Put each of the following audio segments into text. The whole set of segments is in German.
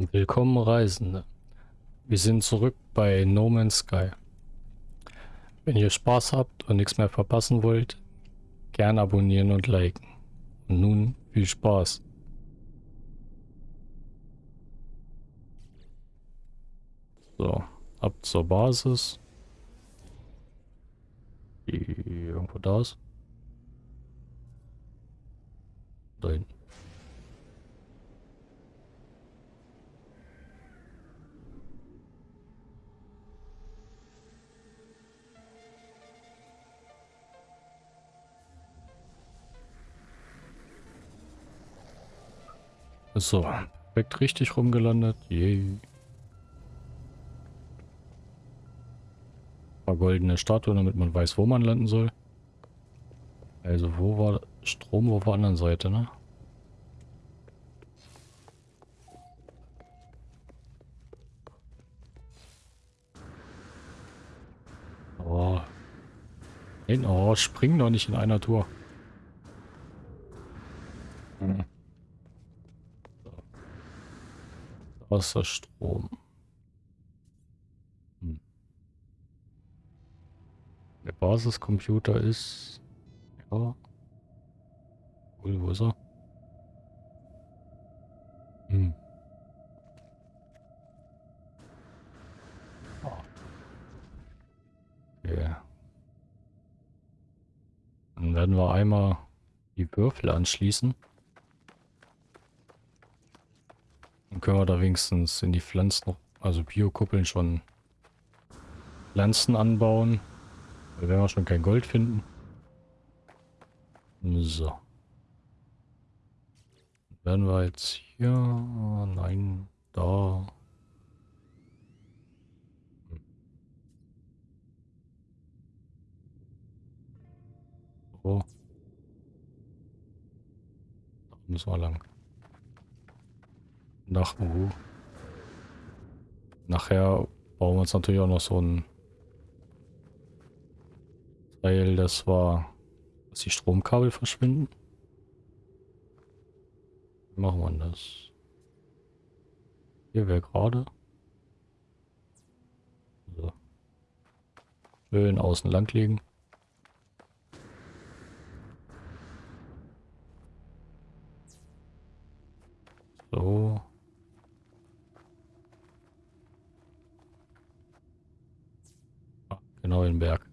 Willkommen Reisende. Wir sind zurück bei No Man's Sky. Wenn ihr Spaß habt und nichts mehr verpassen wollt, gern abonnieren und liken. Und nun viel Spaß. So, ab zur Basis. Irgendwo da ist. Da hinten. So, perfekt richtig rumgelandet. Yay. Paar goldene Statue, damit man weiß, wo man landen soll. Also wo war Strom auf der anderen Seite, ne? Oh. Oh, spring doch nicht in einer Tour. Hm. Wasserstrom. Hm. Der Basiscomputer ist... Ja. Cool, wo ist er? Hm. Okay. Dann werden wir einmal die Würfel anschließen. Dann können wir da wenigstens in die Pflanzen, also Biokuppeln schon Pflanzen anbauen. Weil wenn wir schon kein Gold finden. So. Werden wir jetzt hier... Nein, da... So. Da müssen wir lang. Nach, uh. Nachher bauen wir uns natürlich auch noch so ein Teil, das war, dass die Stromkabel verschwinden. Wie machen wir das? Hier wäre gerade. So. Schön außen lang liegen. So. Genau den Berg.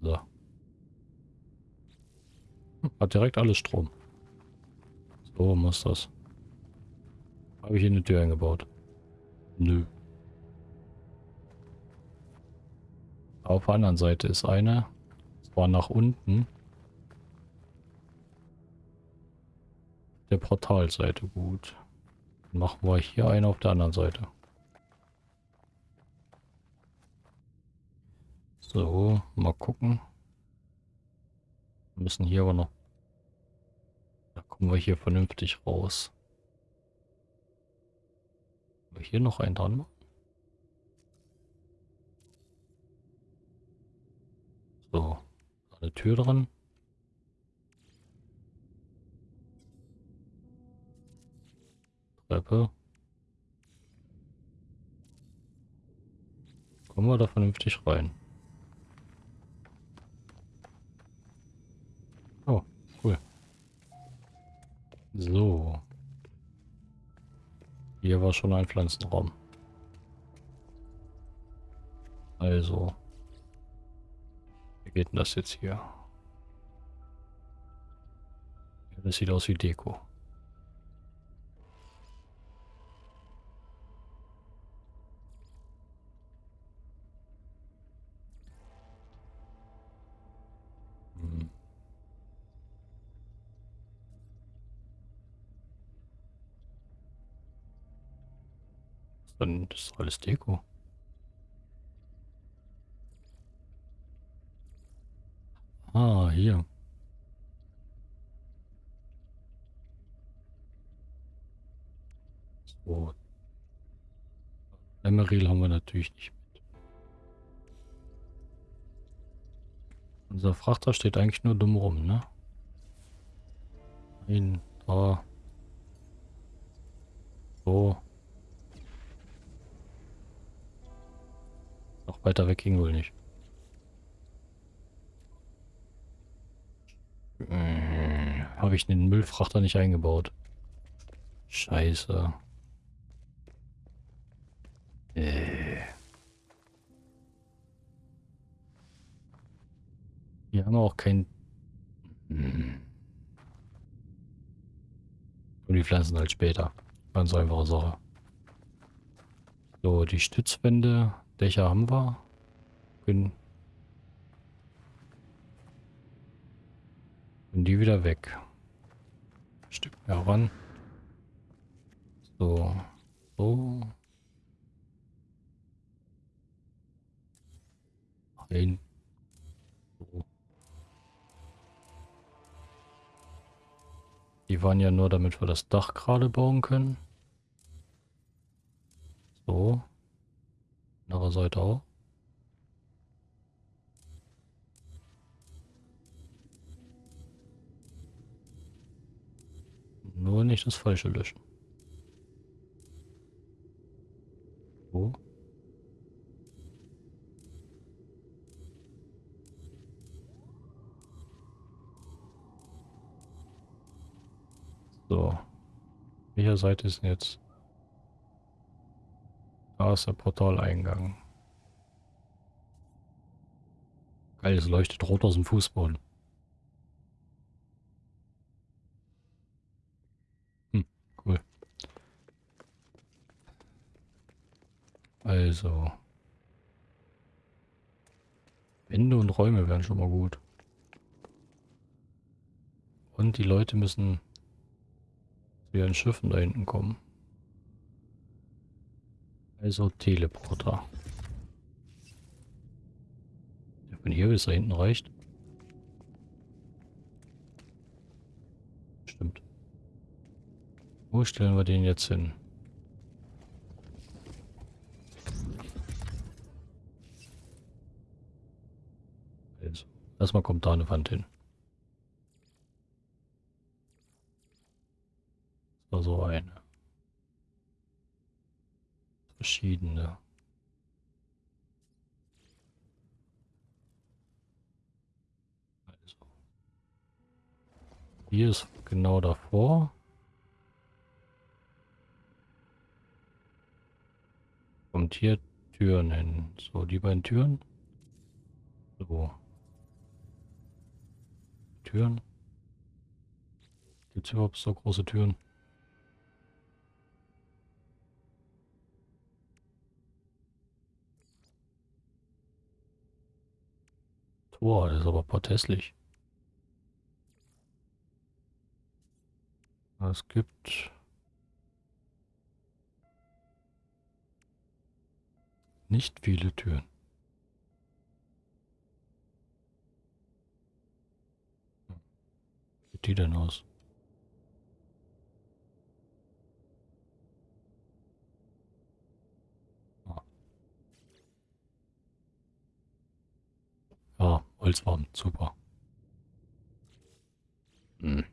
So. Hat direkt alles Strom. So muss das. Habe ich hier eine Tür eingebaut? Nö. Auf der anderen Seite ist eine. Zwar nach unten. Der Portalseite gut. Machen wir hier eine auf der anderen Seite. So, mal gucken. Wir müssen hier aber noch... Da kommen wir hier vernünftig raus. wir hier noch einen dran machen? So, eine Tür dran. Treppe. Kommen wir da vernünftig rein? So. Hier war schon ein Pflanzenraum. Also. Wie geht denn das jetzt hier? Das sieht aus wie Deko. Dann ist alles Deko. Ah, hier. So. Emeril haben wir natürlich nicht mit. Unser Frachter steht eigentlich nur dumm rum, ne? Nein, da. So. Noch weiter weg ging wohl nicht. Hm, Habe ich den Müllfrachter nicht eingebaut. Scheiße. Äh. Wir haben auch kein... Hm. Und die pflanzen halt später. Ganz einfache Sache. So, die Stützwände, Dächer haben wir. Können, können die wieder weg. Ein Stück mehr ran. So. So. Ein. So. Die waren ja nur, damit wir das Dach gerade bauen können. So. Andere Seite auch. Nur nicht das Falsche löschen. So. So. Welche Seite ist denn jetzt? Da ist der Portaleingang. Geil, es leuchtet rot aus dem Fußboden. Hm, cool. Also. Wände und Räume wären schon mal gut. Und die Leute müssen zu ihren Schiffen da hinten kommen. Also Teleporter. Von hier bis da hinten reicht. Stimmt. Wo stellen wir den jetzt hin? Also, erstmal kommt da eine Wand hin. Das war so eine. Verschiedene. Also. Hier ist genau davor. Kommt hier Türen hin. So, die beiden Türen. So. Türen. Gibt es überhaupt so große Türen? Tor, das ist aber protestlich. Es gibt nicht viele Türen. Wie sieht die denn aus? Ja, Holzfarben, super. Hm.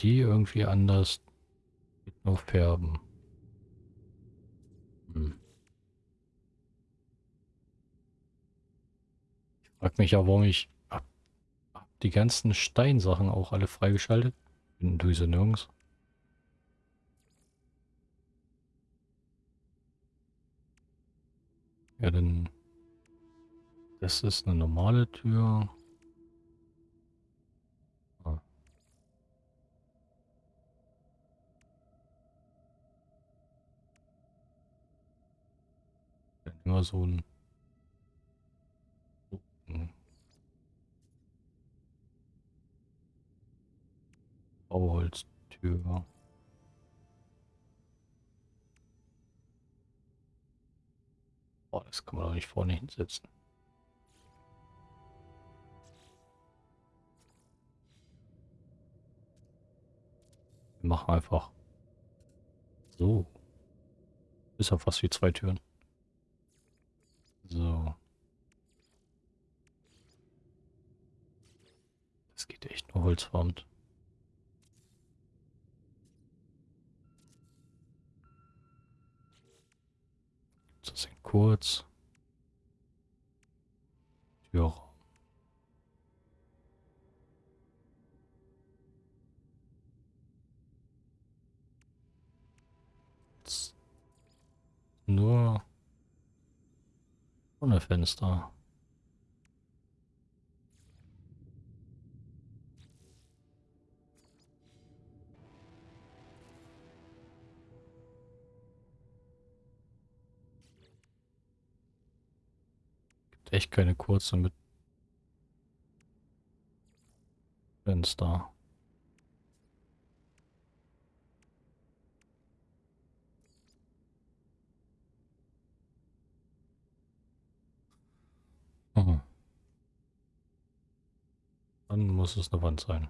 Die irgendwie anders nur färben. Hm. Ich frag mich ja, warum ich die ganzen Steinsachen auch alle freigeschaltet. Finden du sie nirgends. Ja, dann. Das ist eine normale Tür. Ah. Immer so ein. Hm. Bauholztür. Boah, das kann man doch nicht vorne hinsetzen. Wir machen einfach So. Ist ja fast wie zwei Türen. So. Das geht echt nur holzformt. Das sind kurz. Türraum. Nur ohne Fenster. Echt keine kurze mit Fenster. Mhm. Dann muss es eine Wand sein.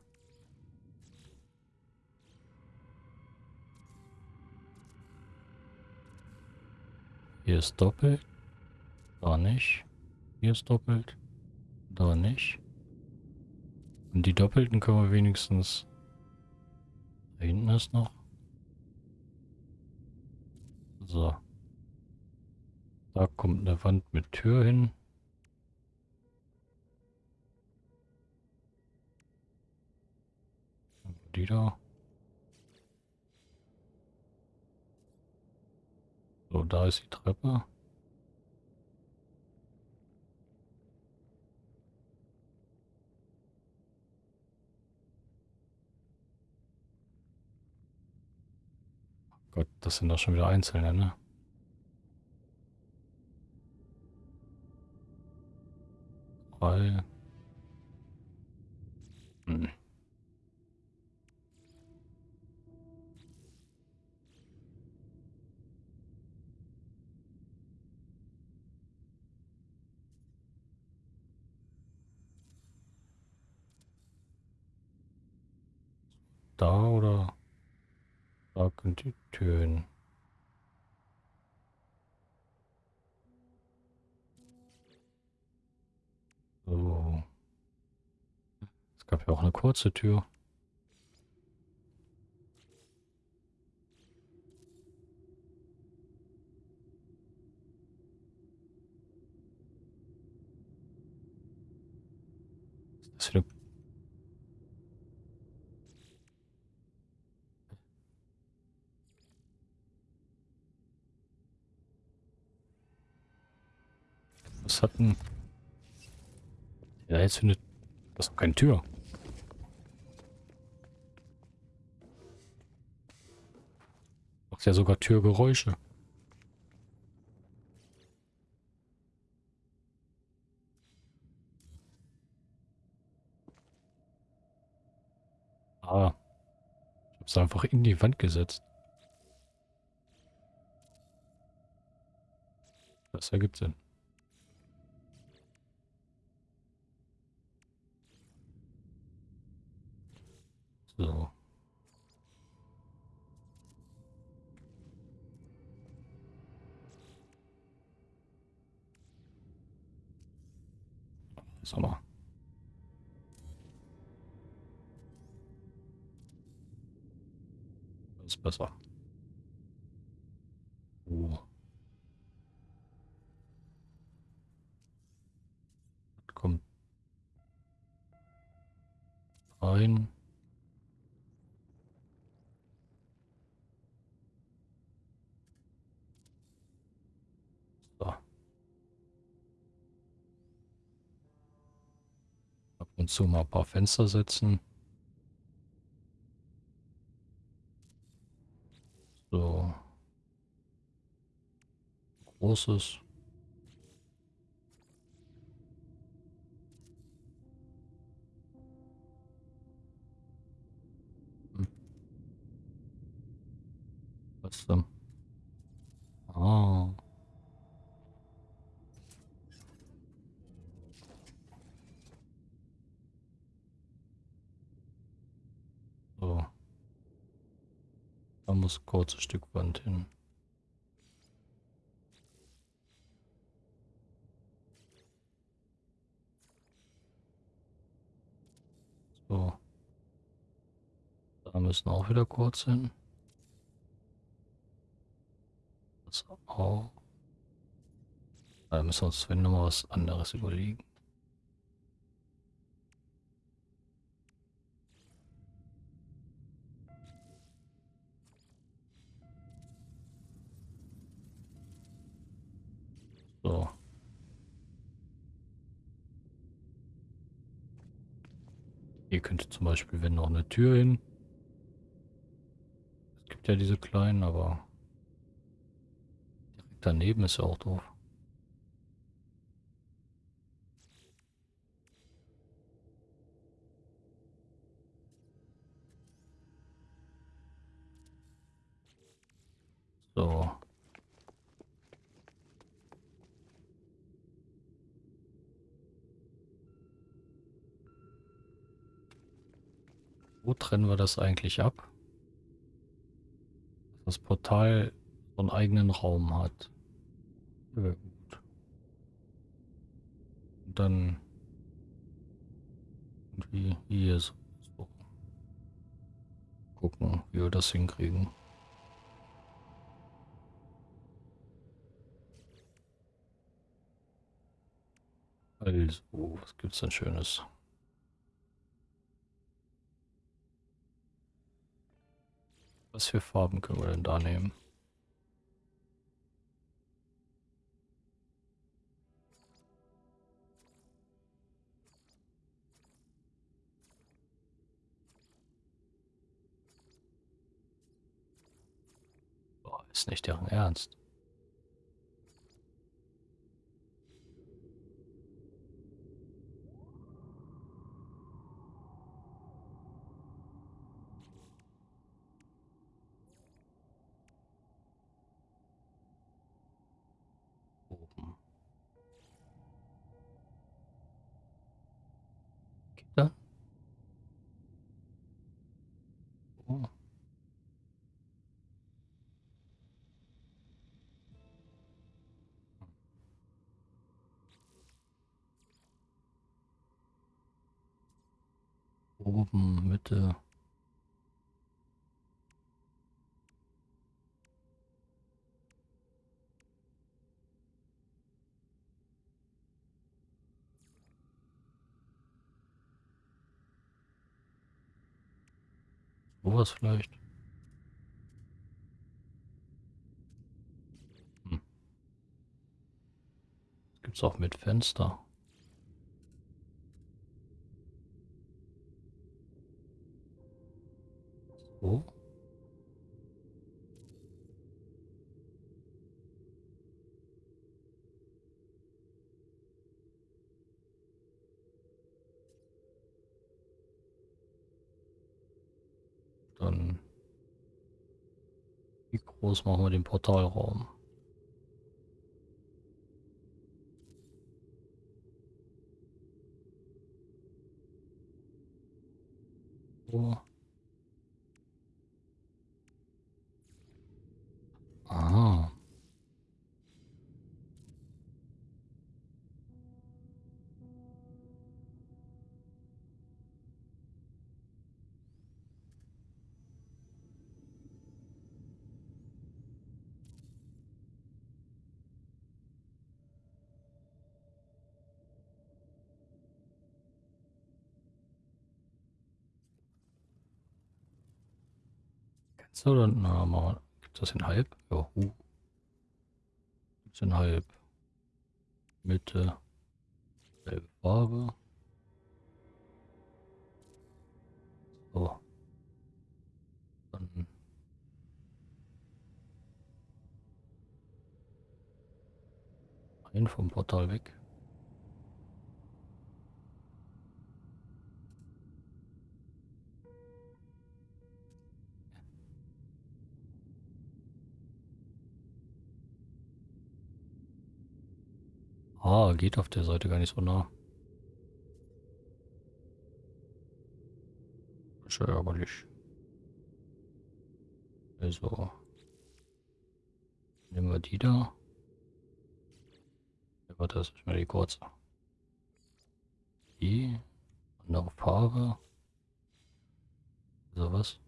Hier ist doppelt. Da nicht. Hier ist doppelt. Da nicht. Und die doppelten können wir wenigstens... Da hinten ist noch. So. Da kommt eine Wand mit Tür hin. Die da. So, da ist die Treppe. Gott, das sind doch schon wieder einzelne, ne? Drei. Hm. Da oder Türen. So. Es gab ja auch eine kurze Tür. Ist das wieder Was hat denn... Ja, jetzt findet... Das ist keine Tür. Macht ja sogar Türgeräusche. Ah. Ich hab's einfach in die Wand gesetzt. Das ergibt Sinn. So. Sommer. Das ist besser. Oh. Kommt rein. So. Ab und zu mal ein paar Fenster setzen. So. Großes. Hm. Was denn? Ah. So. Da muss kurz ein Stück Wand hin. So. Da müssen auch wieder kurz hin. Das auch. Da müssen wir uns wenn noch mal was anderes überlegen. So. Hier könnte zum Beispiel, wenn noch eine Tür hin. Es gibt ja diese kleinen, aber direkt daneben ist ja auch doof. So. Wo trennen wir das eigentlich ab? Das Portal so einen eigenen Raum hat. Ja, dann irgendwie hier so. Gucken, wie wir das hinkriegen. Also, was gibt's denn Schönes? Was für Farben können wir denn da nehmen? Boah, ist nicht deren Ernst. Oben. Gitter? Oh. Oben, Mitte. Sowas vielleicht. Hm. Gibt's auch mit Fenster. So. Dann wie groß machen wir den Portalraum? So. Du oder? Na, mal. Gibt das in halb? Ja, uh. Gibt's in halb. Mitte. Selbe Farbe. So. Dann. Ein vom Portal weg. Ah, geht auf der Seite gar nicht so nah. Ist ja ärgerlich. Also. Nehmen wir die da. Warte, das ist mal die kurze. Die. Andere Farbe. So was.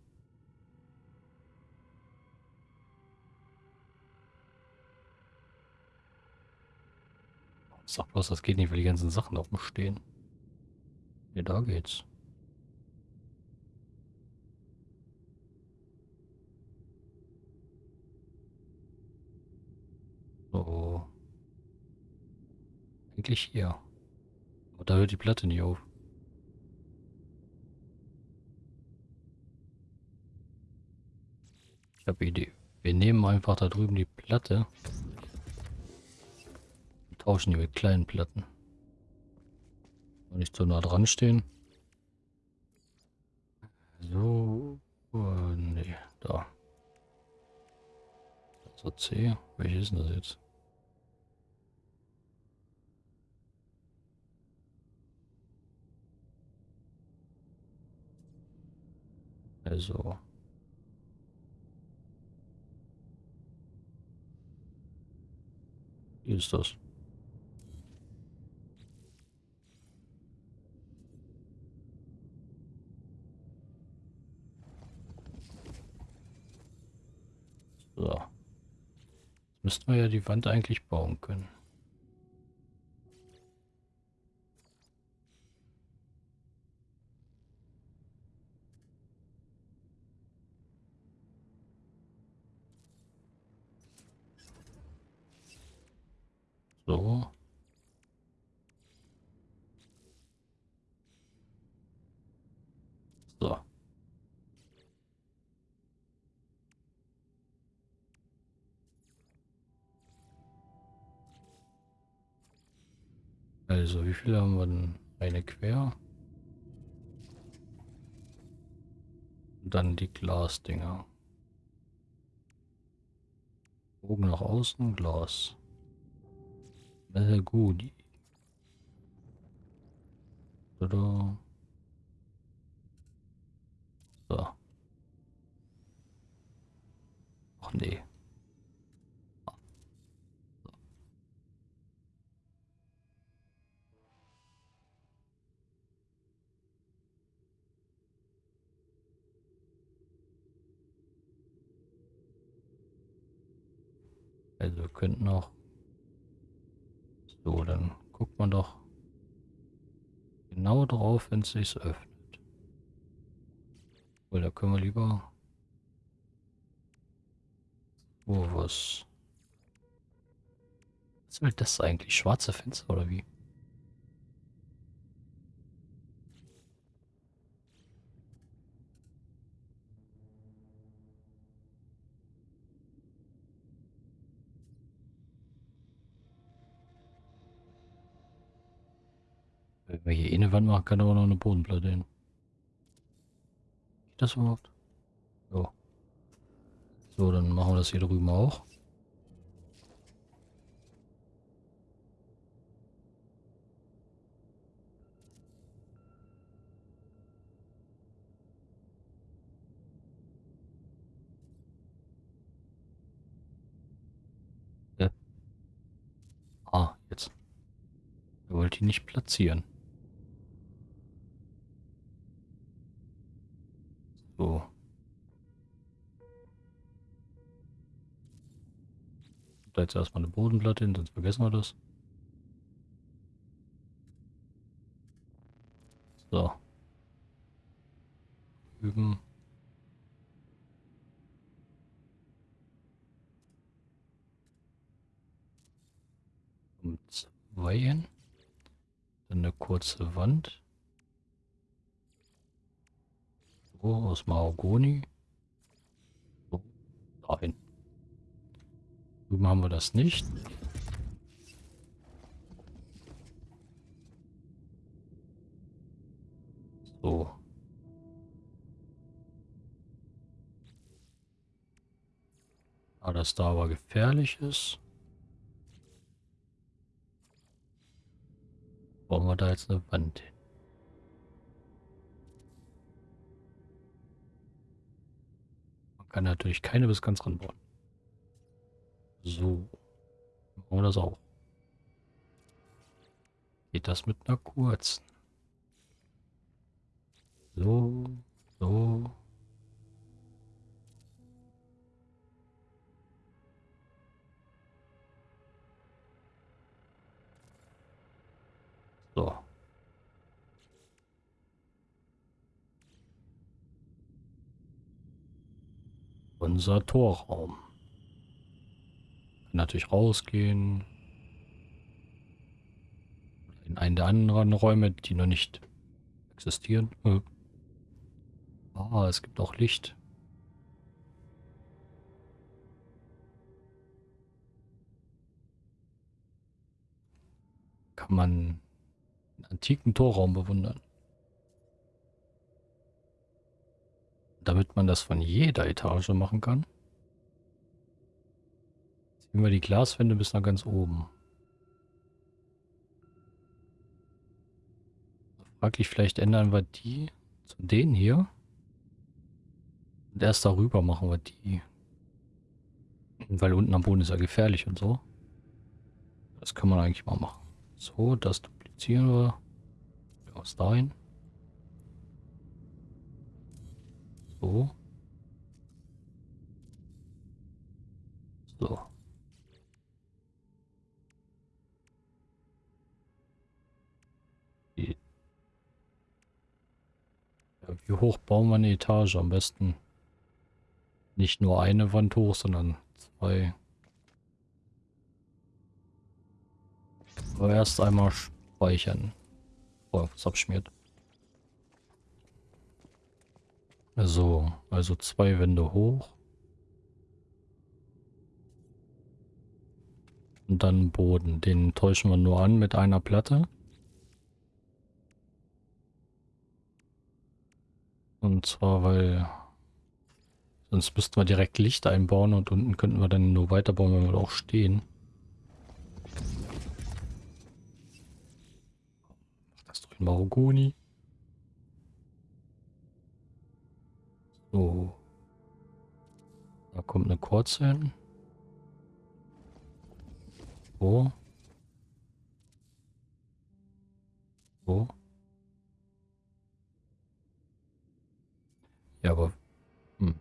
Sag bloß, das geht nicht, weil die ganzen Sachen oben stehen. Ja, da geht's. So. Eigentlich hier. Aber da hört die Platte nicht auf. Ich habe Idee. Wir nehmen einfach da drüben die Platte tauschen die mit kleinen Platten. Nicht so nah dran stehen. So. Oh, nee, da. So C. Welches ist denn das jetzt? Also. Wie ist das? So. Jetzt müssten wir ja die Wand eigentlich bauen können. So. So. Also, wie viele haben wir denn? Eine quer. Und dann die Glasdinger. Bogen nach außen, Glas. Sehr gut. Oder? So. Ach nee. Also wir könnten noch so, dann guckt man doch genau drauf, wenn es sich öffnet. Da können wir lieber... Oh, was... Was will das eigentlich? Schwarze Fenster oder wie? Wenn wir hier eh eine Wand machen, kann aber noch eine Bodenplatte hin. Geht das überhaupt? So. So, dann machen wir das hier drüben auch. Ah, jetzt. Er wollte ihn nicht platzieren. So. Da jetzt erstmal eine Bodenplatte hin, sonst vergessen wir das. So. Üben. Um zwei hin. Dann eine kurze Wand. So, aus Mahagoni. So, dahin. Drüben haben wir das nicht. So. Da das da aber gefährlich ist, bauen wir da jetzt eine Wand hin. Kann natürlich keine bis ganz ranbauen. So. Machen wir das auch. Geht das mit einer kurzen? So, so. So. Unser Torraum. Natürlich rausgehen. In einen der anderen Räume, die noch nicht existieren. Äh. Ah, es gibt auch Licht. Kann man einen antiken Torraum bewundern. Damit man das von jeder Etage machen kann. Ziehen wir die Glaswände bis nach ganz oben. Fraglich, vielleicht ändern wir die zu denen hier. Und erst darüber machen wir die. Weil unten am Boden ist ja gefährlich und so. Das kann man eigentlich mal machen. So, das duplizieren wir. Aus dahin. So. So. Ja, wie hoch bauen wir eine Etage? Am besten nicht nur eine Wand hoch, sondern zwei. Aber erst einmal speichern. Bevor was abschmiert. So, also zwei Wände hoch. Und dann Boden. Den täuschen wir nur an mit einer Platte. Und zwar, weil sonst müssten wir direkt Licht einbauen und unten könnten wir dann nur weiterbauen, wenn wir auch stehen. Das doch in Marogoni. So. Da kommt eine kurze hin. So. So. Ja, aber... Hm.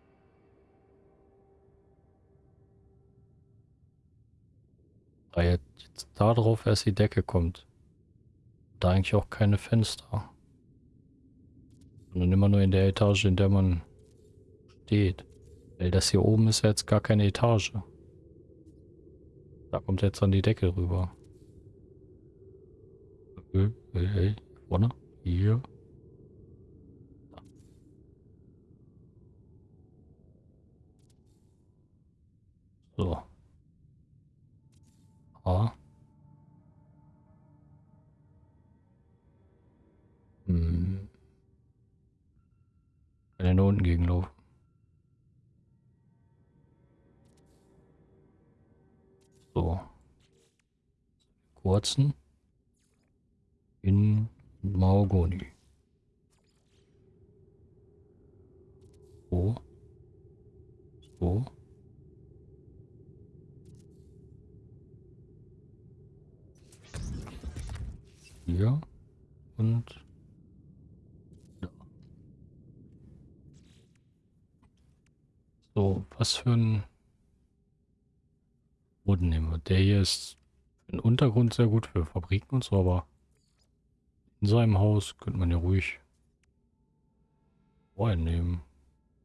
Da jetzt da drauf erst die Decke kommt. Da eigentlich auch keine Fenster. Sondern immer nur in der Etage, in der man steht. Weil das hier oben ist ja jetzt gar keine Etage. Da kommt jetzt dann die Decke rüber. Hey, hey, hey. Vorne? Hier. So. A. Hm. Kann ja nur unten gegenlaufen. So. Kurzen. In Mahogoni. So. So. Hier. Und. So, was für ein Boden nehmen wir? Der hier ist den Untergrund sehr gut für Fabriken und so, aber in seinem Haus könnte man ja ruhig Wein nehmen.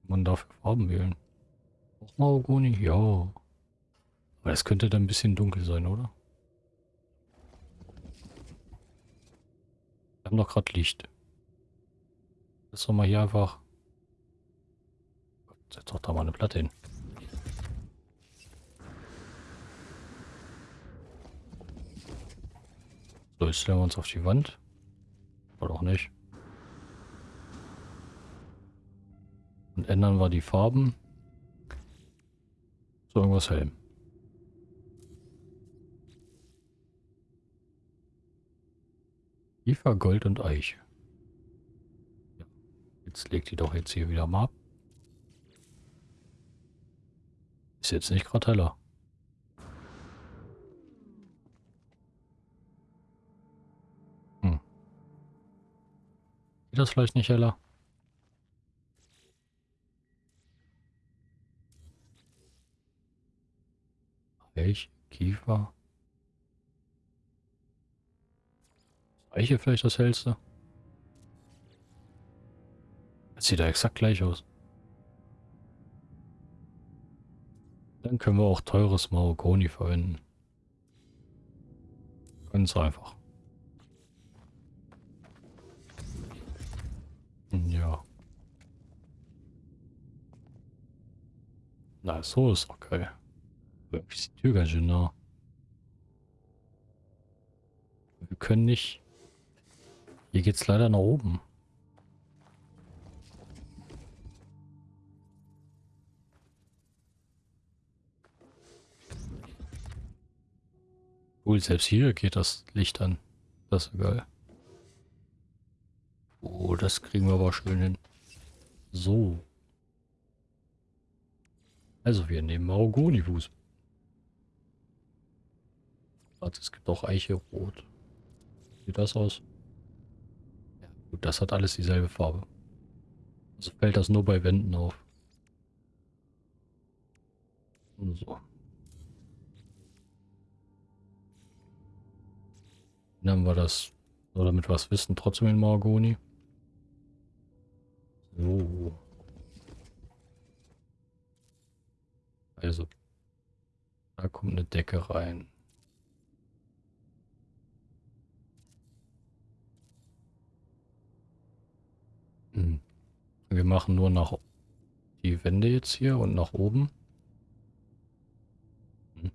Man darf Farben wählen. Auch Mahagoni? Ja. Aber es könnte dann ein bisschen dunkel sein, oder? Wir haben doch gerade Licht. Lass doch mal hier einfach... Setz doch da mal eine Platte hin. So, jetzt stellen wir uns auf die Wand. Oder auch nicht. Und ändern wir die Farben. So irgendwas hell. Kiefer, Gold und Eiche. Jetzt legt die doch jetzt hier wieder mal ab. Ist jetzt nicht gerade heller. Geht das vielleicht nicht heller? Elch, Kiefer. Eiche vielleicht das hellste? Das sieht da exakt gleich aus. Dann können wir auch teures Mahagoni verwenden. Ganz einfach. Ja. Na, so ist. Irgendwie ist die Tür ganz schön nah. Wir können nicht... Hier geht's leider nach oben. Cool, selbst hier geht das Licht an. Das ist geil. Oh, das kriegen wir aber schön hin. So. Also wir nehmen Mahagoni-Fuß. Es gibt auch Eiche rot. Sieht das aus? Ja, gut, das hat alles dieselbe Farbe. Also fällt das nur bei Wänden auf. So. Dann haben wir das, so damit wir es wissen, trotzdem in Margoni. So. Also, da kommt eine Decke rein. Hm. Wir machen nur nach die Wände jetzt hier und nach oben. Hm.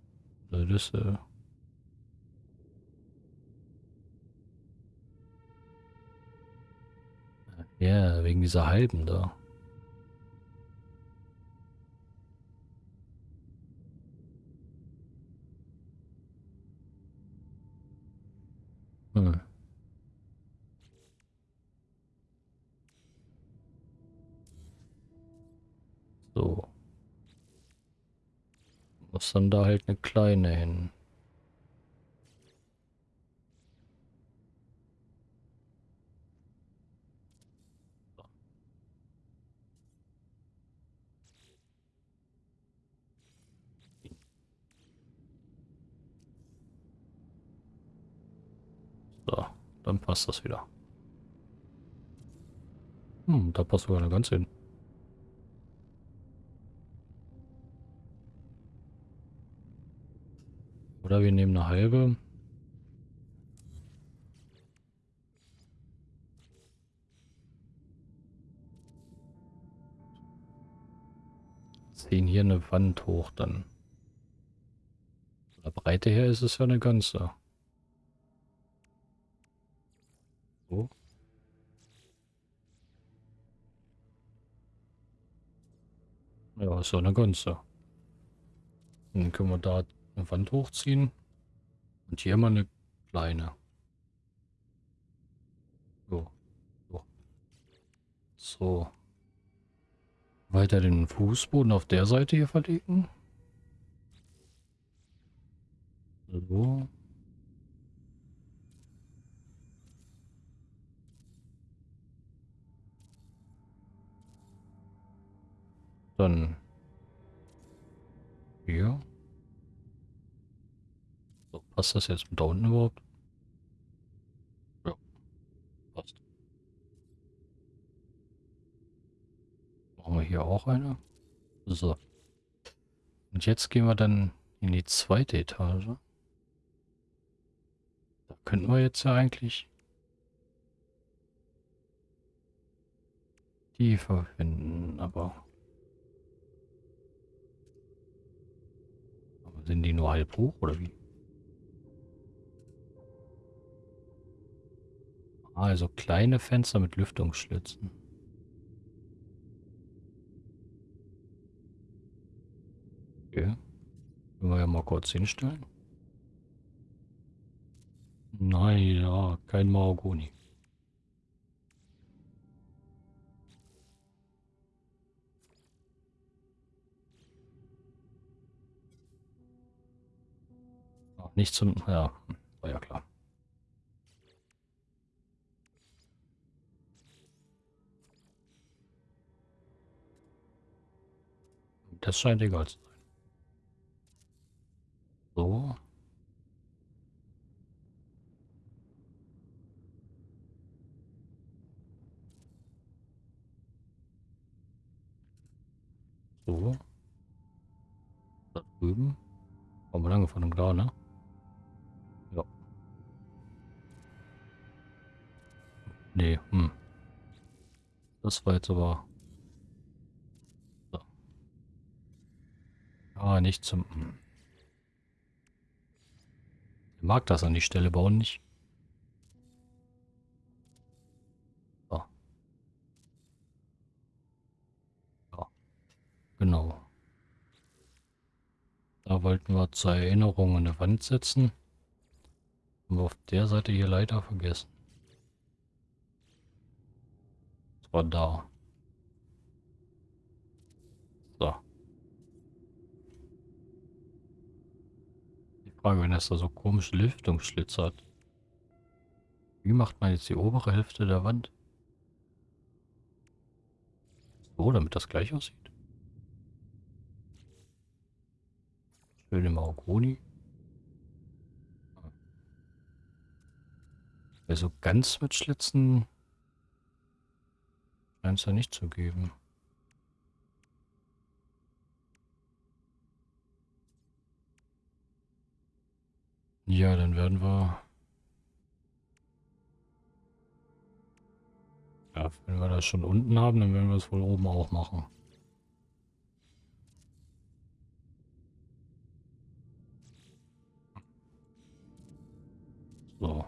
Das ist, äh Ja, wegen dieser halben da. Hm. So. Muss dann da halt eine kleine hin. Dann passt das wieder. Hm, da passt sogar eine ganze hin. Oder wir nehmen eine halbe. Ziehen hier eine Wand hoch dann. Von der Breite her ist es ja eine ganze. Ja, ist ja eine ganze. Dann können wir da eine Wand hochziehen. Und hier mal eine kleine. So. So. so. Weiter den Fußboden auf der Seite hier verlegen. So. Dann hier. So, passt das jetzt da unten überhaupt? Ja, passt. Machen wir hier auch eine. So. Und jetzt gehen wir dann in die zweite Etage. Da könnten wir jetzt ja eigentlich die verwenden, aber Sind die nur halb hoch oder wie? Also kleine Fenster mit Lüftungsschlitzen. Okay. Können wir ja mal kurz hinstellen. Nein, ja, kein Mahagoni. Nicht zum... Ja, war ja klar. Das scheint egal zu sein. So. So. Da drüben. Haben wir lange von dem klar, ne? Nee, hm. Das war jetzt aber... So. Ah, nicht zum... Hm. Ich mag das an die Stelle bauen nicht. So. Ja. Genau. Da wollten wir zur Erinnerung eine Wand setzen. Haben wir auf der Seite hier leider vergessen. Das da. So. Die Frage, wenn es da so komische Lüftungsschlitze hat. Wie macht man jetzt die obere Hälfte der Wand? So, damit das gleich aussieht. Schöne Mahagoni. Also ganz mit Schlitzen scheint es ja nicht zu geben. Ja, dann werden wir... Ja, wenn wir das schon unten haben, dann werden wir es wohl oben auch machen. So.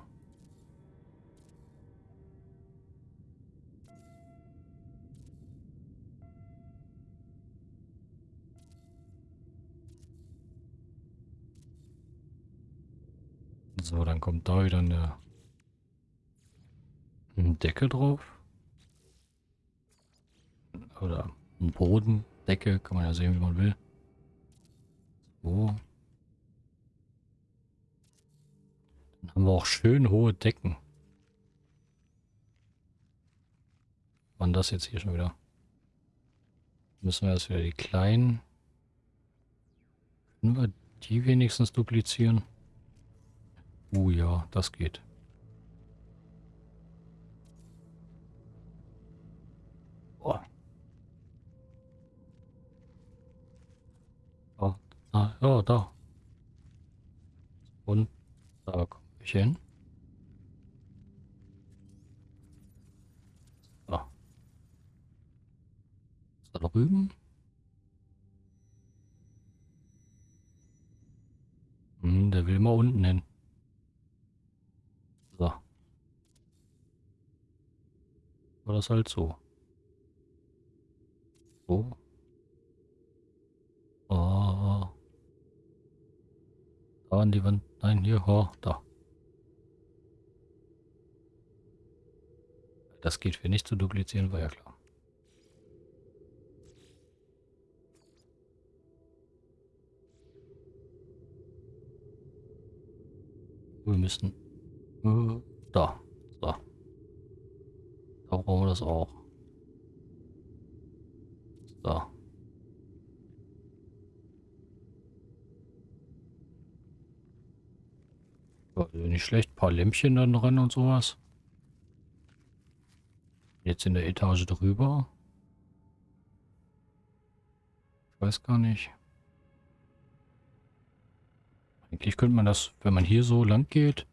So, dann kommt da wieder eine, eine Decke drauf. Oder ein Bodendecke, kann man ja sehen, wie man will. So. Dann haben wir auch schön hohe Decken. Wann das jetzt hier schon wieder? Müssen wir erst wieder die kleinen. Können wir die wenigstens duplizieren? Oh ja, das geht. Oh. Oh, ah, ja, da. Und da kommen wir hin. So. Da drüben. Hm, der will mal unten hin. War das halt so. So. Oh. Da an die Wand. Nein, hier, oh, da. Das geht für nicht zu duplizieren, war ja klar. Wir müssen... Äh, da. Da brauchen wir das auch. So. Also nicht schlecht, ein paar Lämpchen dann dran und sowas. Jetzt in der Etage drüber. Ich weiß gar nicht. Eigentlich könnte man das, wenn man hier so lang geht,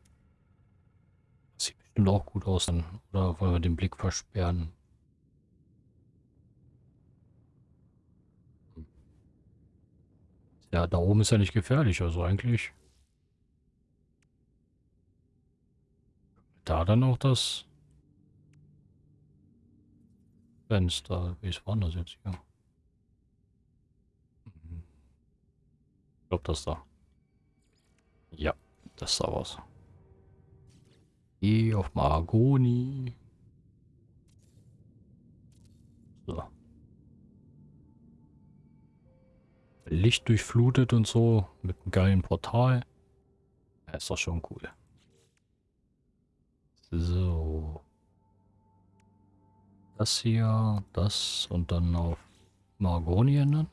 bestimmt auch gut aus. Dann. Oder wollen wir den Blick versperren? Ja, da oben ist ja nicht gefährlich, also eigentlich. Da dann auch das Fenster. Wie ist das jetzt hier? Ich glaube, das da. Ja, das sah was. Geh auf Mahagoni. So. Licht durchflutet und so mit einem geilen Portal. Ja, ist doch schon cool. So. Das hier, das und dann auf Margoni ändern.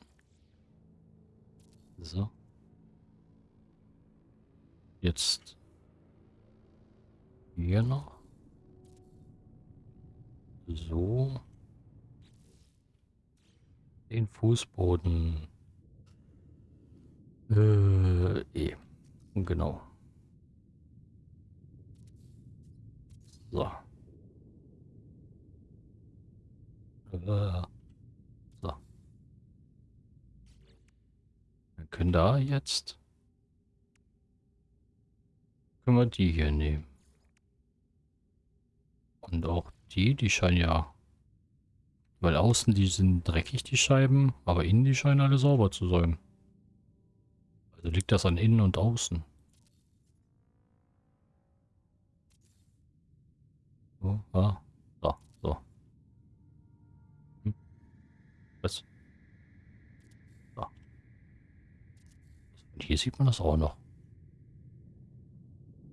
So. Jetzt hier noch. So. Den Fußboden. Äh, eh. Genau. So. Äh, so. Wir können da jetzt... Können wir die hier nehmen. Und auch die, die scheinen ja... Weil außen die sind dreckig, die Scheiben, aber innen die scheinen alle sauber zu sein. Also liegt das an innen und außen. So, ah, so, so. Hm. Was? So. Und hier sieht man das auch noch.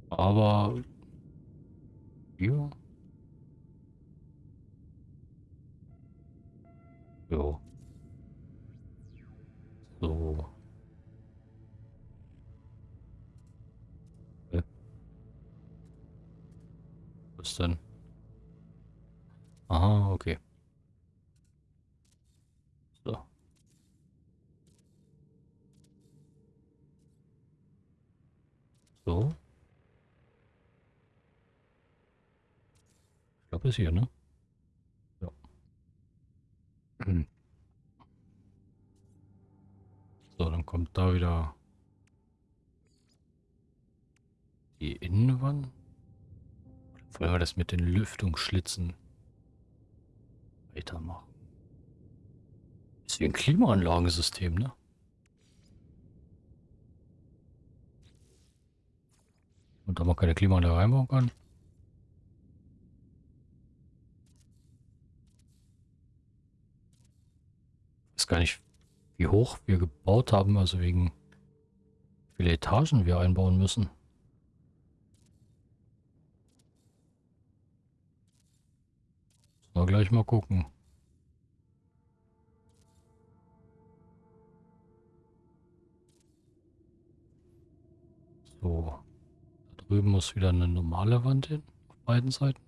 Aber hier. Jo. So. Was denn? Aha, okay. So. So. Ich glaube, es hier, ne? So, dann kommt da wieder die Innenwand. Wollen wir das mit den Lüftungsschlitzen weitermachen? Ist wie ein Klimaanlagensystem, ne? Und da man keine Klimaanlage reinbauen kann. Ich weiß gar nicht, wie hoch wir gebaut haben, also wegen wie viele Etagen wir einbauen müssen. Mal gleich mal gucken. So. Da drüben muss wieder eine normale Wand hin. Auf beiden Seiten.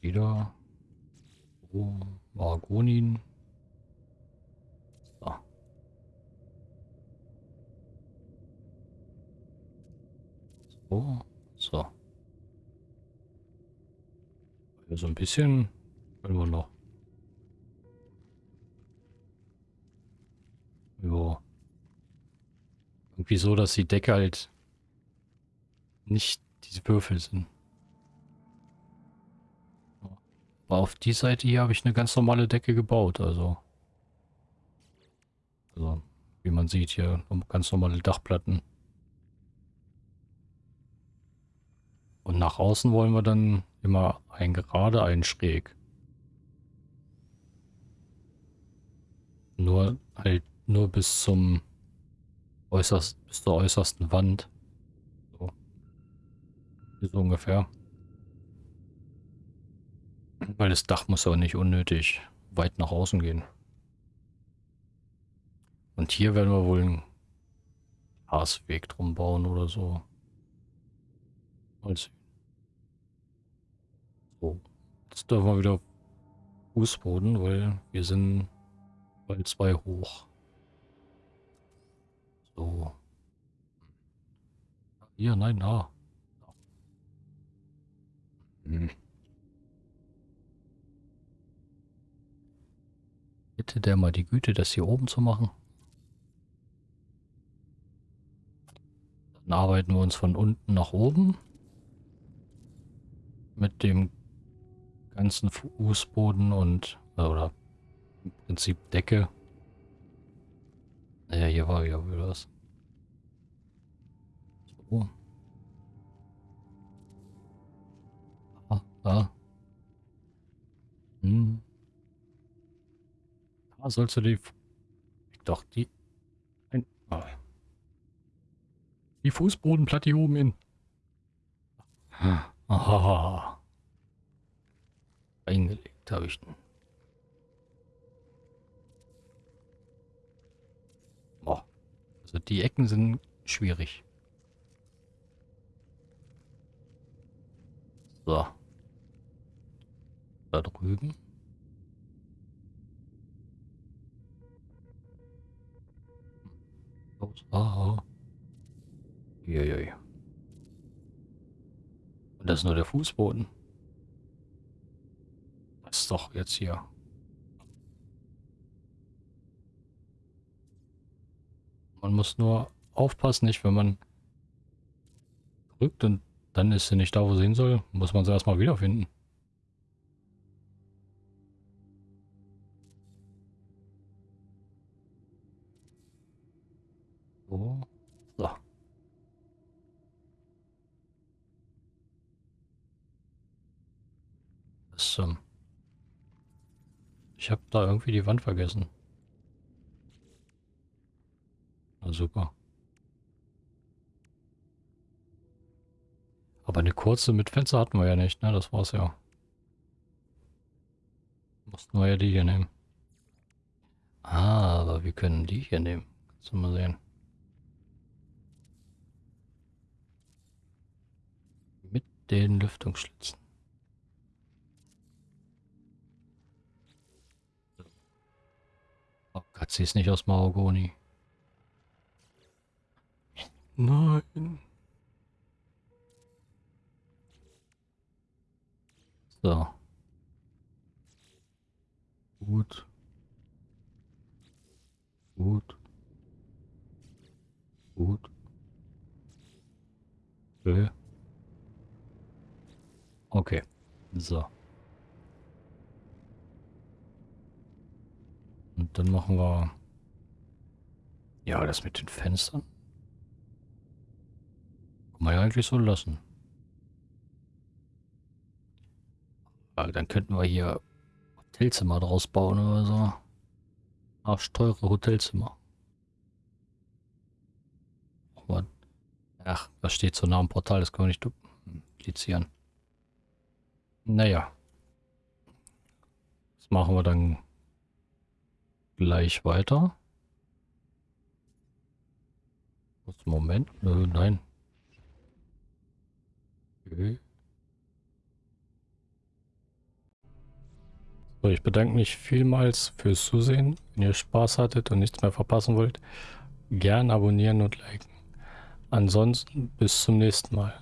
Wieder. Margonin. So. So. So. So ein bisschen können wir noch. Ja. Irgendwie so, dass die Decke halt nicht diese Würfel sind. Aber auf die Seite hier habe ich eine ganz normale Decke gebaut, also. Also, wie man sieht hier, ganz normale Dachplatten. Und nach außen wollen wir dann immer ein gerade, ein schräg. Nur halt nur bis zum äußerst, bis zur äußersten Wand. So. So ungefähr. Weil das Dach muss auch nicht unnötig weit nach außen gehen. Und hier werden wir wohl einen Gasweg drum bauen oder so. Sehen. So. Jetzt dürfen wir wieder Fußboden, weil wir sind bald zwei hoch. So. Hier, nein, da. Hm. Hätte der mal die Güte, das hier oben zu machen? Dann arbeiten wir uns von unten nach oben mit dem ganzen Fußboden und äh, oder im Prinzip Decke. Naja, hier war ja wieder was. So. Ah, da. Hm. Da sollst du die... Doch, die... Ein... Die Fußbodenplatte hier oben hin. Aha. Eingelegt habe ich den. Boah. Also die Ecken sind schwierig. So. Da drüben. Los. Ah. Uiuiui. Und das ist nur der Fußboden. Das ist doch jetzt hier. Man muss nur aufpassen, nicht wenn man drückt und dann ist sie nicht da, wo sie hin soll, muss man sie erstmal wiederfinden. Ähm ich habe da irgendwie die Wand vergessen. Na super. Aber eine kurze mit Fenster hatten wir ja nicht, ne? Das war's ja. Mussten wir ja die hier nehmen. Ah, aber wir können die hier nehmen. Kannst du mal sehen. Mit den Lüftungsschlitzen. Oh Gott, sie ist nicht aus Mahagoni. Nein. So. Gut. Gut. Gut. Okay. Okay. So. Und dann machen wir... Ja, das mit den Fenstern. Kann man ja eigentlich so lassen. Aber dann könnten wir hier Hotelzimmer draus bauen oder so. Arschteure Hotelzimmer. Ach, das steht so nah am Portal, das können wir nicht duplizieren. Naja. Das machen wir dann gleich weiter. Moment? Nö, nein. Okay. So, ich bedanke mich vielmals fürs Zusehen. Wenn ihr Spaß hattet und nichts mehr verpassen wollt, gern abonnieren und liken. Ansonsten bis zum nächsten Mal.